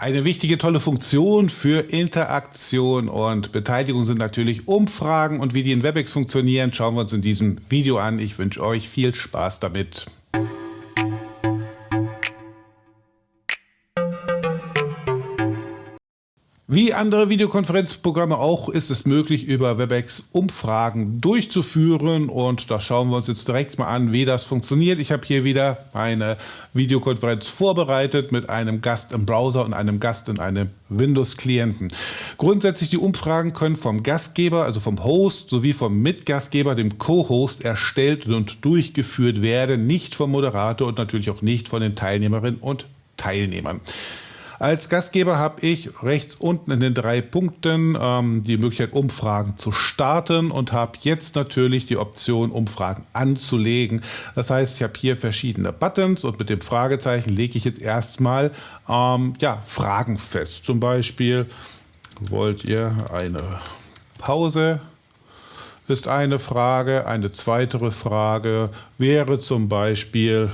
Eine wichtige, tolle Funktion für Interaktion und Beteiligung sind natürlich Umfragen und wie die in WebEx funktionieren, schauen wir uns in diesem Video an. Ich wünsche euch viel Spaß damit. Wie andere Videokonferenzprogramme auch ist es möglich, über WebEx Umfragen durchzuführen und da schauen wir uns jetzt direkt mal an, wie das funktioniert. Ich habe hier wieder eine Videokonferenz vorbereitet mit einem Gast im Browser und einem Gast in einem Windows-Klienten. Grundsätzlich die Umfragen können vom Gastgeber, also vom Host sowie vom Mitgastgeber, dem Co-Host, erstellt und durchgeführt werden, nicht vom Moderator und natürlich auch nicht von den Teilnehmerinnen und Teilnehmern. Als Gastgeber habe ich rechts unten in den drei Punkten ähm, die Möglichkeit, Umfragen zu starten und habe jetzt natürlich die Option, Umfragen anzulegen. Das heißt, ich habe hier verschiedene Buttons und mit dem Fragezeichen lege ich jetzt erstmal ähm, ja, Fragen fest. Zum Beispiel, wollt ihr eine Pause? Ist eine Frage. Eine zweite Frage wäre zum Beispiel,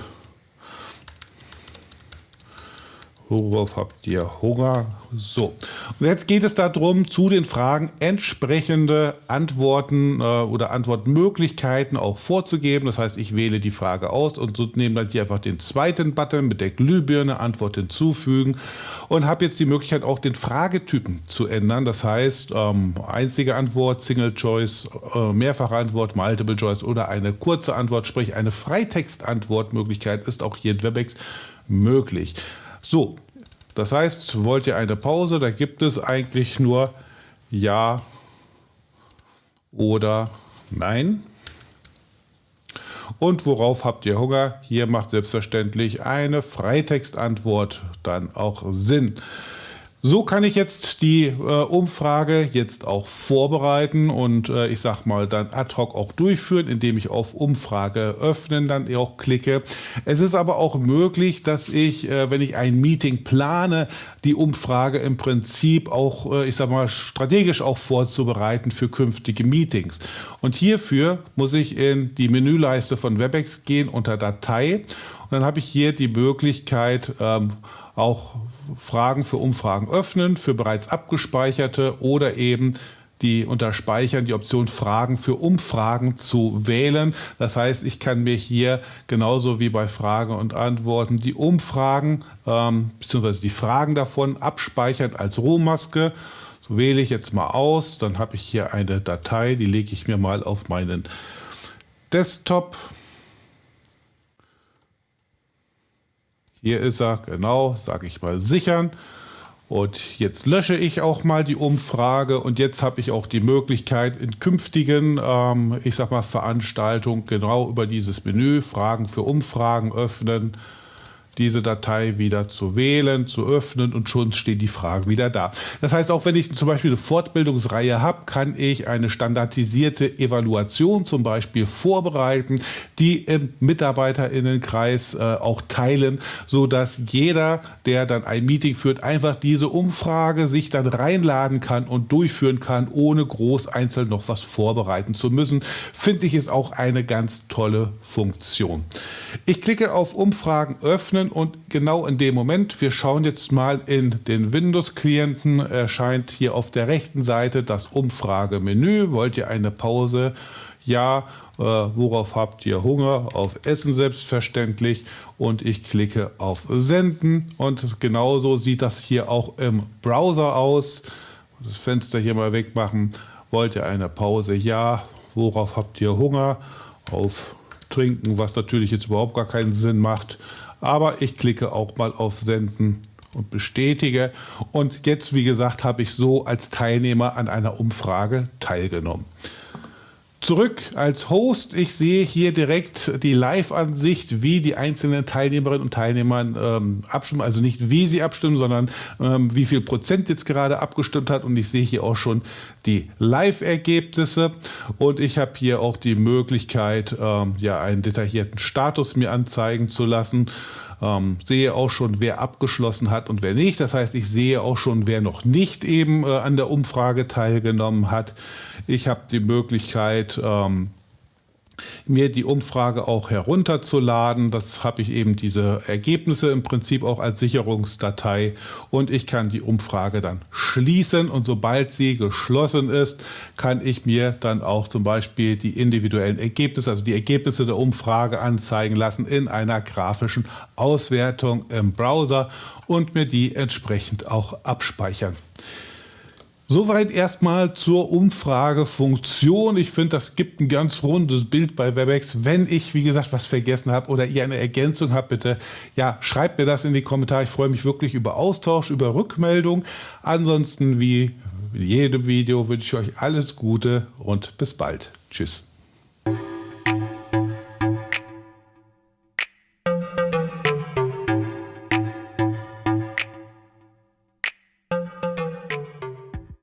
Worauf habt ihr Hunger? So, und jetzt geht es darum, zu den Fragen entsprechende Antworten äh, oder Antwortmöglichkeiten auch vorzugeben. Das heißt, ich wähle die Frage aus und so nehme dann hier einfach den zweiten Button mit der Glühbirne, Antwort hinzufügen und habe jetzt die Möglichkeit auch den Fragetypen zu ändern. Das heißt, ähm, einzige Antwort, Single Choice, äh, mehrfache Antwort, Multiple Choice oder eine kurze Antwort, sprich eine Freitextantwortmöglichkeit ist auch hier in WebEx möglich. So, das heißt, wollt ihr eine Pause, da gibt es eigentlich nur Ja oder Nein. Und worauf habt ihr Hunger? Hier macht selbstverständlich eine Freitextantwort dann auch Sinn. So kann ich jetzt die äh, Umfrage jetzt auch vorbereiten und äh, ich sag mal dann ad hoc auch durchführen, indem ich auf Umfrage öffnen dann auch klicke. Es ist aber auch möglich, dass ich, äh, wenn ich ein Meeting plane, die Umfrage im Prinzip auch, äh, ich sag mal, strategisch auch vorzubereiten für künftige Meetings. Und hierfür muss ich in die Menüleiste von WebEx gehen unter Datei und dann habe ich hier die Möglichkeit, ähm, auch Fragen für Umfragen öffnen, für bereits abgespeicherte oder eben die unter Speichern die Option Fragen für Umfragen zu wählen. Das heißt, ich kann mir hier genauso wie bei Frage und Antworten die Umfragen ähm, bzw. die Fragen davon abspeichern als Rohmaske. So wähle ich jetzt mal aus, dann habe ich hier eine Datei, die lege ich mir mal auf meinen Desktop. Hier ist er, genau, sage ich mal sichern. Und jetzt lösche ich auch mal die Umfrage und jetzt habe ich auch die Möglichkeit in künftigen, ähm, ich sag mal, Veranstaltungen genau über dieses Menü Fragen für Umfragen öffnen diese Datei wieder zu wählen, zu öffnen und schon stehen die Fragen wieder da. Das heißt, auch wenn ich zum Beispiel eine Fortbildungsreihe habe, kann ich eine standardisierte Evaluation zum Beispiel vorbereiten, die im Mitarbeiterinnenkreis äh, auch teilen, so dass jeder, der dann ein Meeting führt, einfach diese Umfrage sich dann reinladen kann und durchführen kann, ohne groß einzeln noch was vorbereiten zu müssen. Finde ich ist auch eine ganz tolle Funktion. Ich klicke auf Umfragen öffnen öffnen und genau in dem Moment, wir schauen jetzt mal in den Windows-Klienten, erscheint hier auf der rechten Seite das Umfragemenü. Wollt ihr eine Pause? Ja. Äh, worauf habt ihr Hunger? Auf Essen selbstverständlich. Und ich klicke auf Senden und genauso sieht das hier auch im Browser aus. Das Fenster hier mal wegmachen. Wollt ihr eine Pause? Ja. Worauf habt ihr Hunger? Auf Trinken, was natürlich jetzt überhaupt gar keinen Sinn macht. Aber ich klicke auch mal auf Senden und bestätige. Und jetzt, wie gesagt, habe ich so als Teilnehmer an einer Umfrage teilgenommen. Zurück als Host. Ich sehe hier direkt die Live-Ansicht, wie die einzelnen Teilnehmerinnen und Teilnehmer ähm, abstimmen. Also nicht wie sie abstimmen, sondern ähm, wie viel Prozent jetzt gerade abgestimmt hat. Und ich sehe hier auch schon die Live-Ergebnisse. Und ich habe hier auch die Möglichkeit, ähm, ja, einen detaillierten Status mir anzeigen zu lassen. Ähm, sehe auch schon, wer abgeschlossen hat und wer nicht. Das heißt, ich sehe auch schon, wer noch nicht eben äh, an der Umfrage teilgenommen hat. Ich habe die Möglichkeit, ähm, mir die Umfrage auch herunterzuladen. Das habe ich eben diese Ergebnisse im Prinzip auch als Sicherungsdatei und ich kann die Umfrage dann schließen und sobald sie geschlossen ist, kann ich mir dann auch zum Beispiel die individuellen Ergebnisse, also die Ergebnisse der Umfrage anzeigen lassen in einer grafischen Auswertung im Browser und mir die entsprechend auch abspeichern. Soweit erstmal zur Umfragefunktion. Ich finde, das gibt ein ganz rundes Bild bei Webex. Wenn ich, wie gesagt, was vergessen habe oder ihr eine Ergänzung habt, bitte, ja, schreibt mir das in die Kommentare. Ich freue mich wirklich über Austausch, über Rückmeldung. Ansonsten, wie in jedem Video, wünsche ich euch alles Gute und bis bald. Tschüss.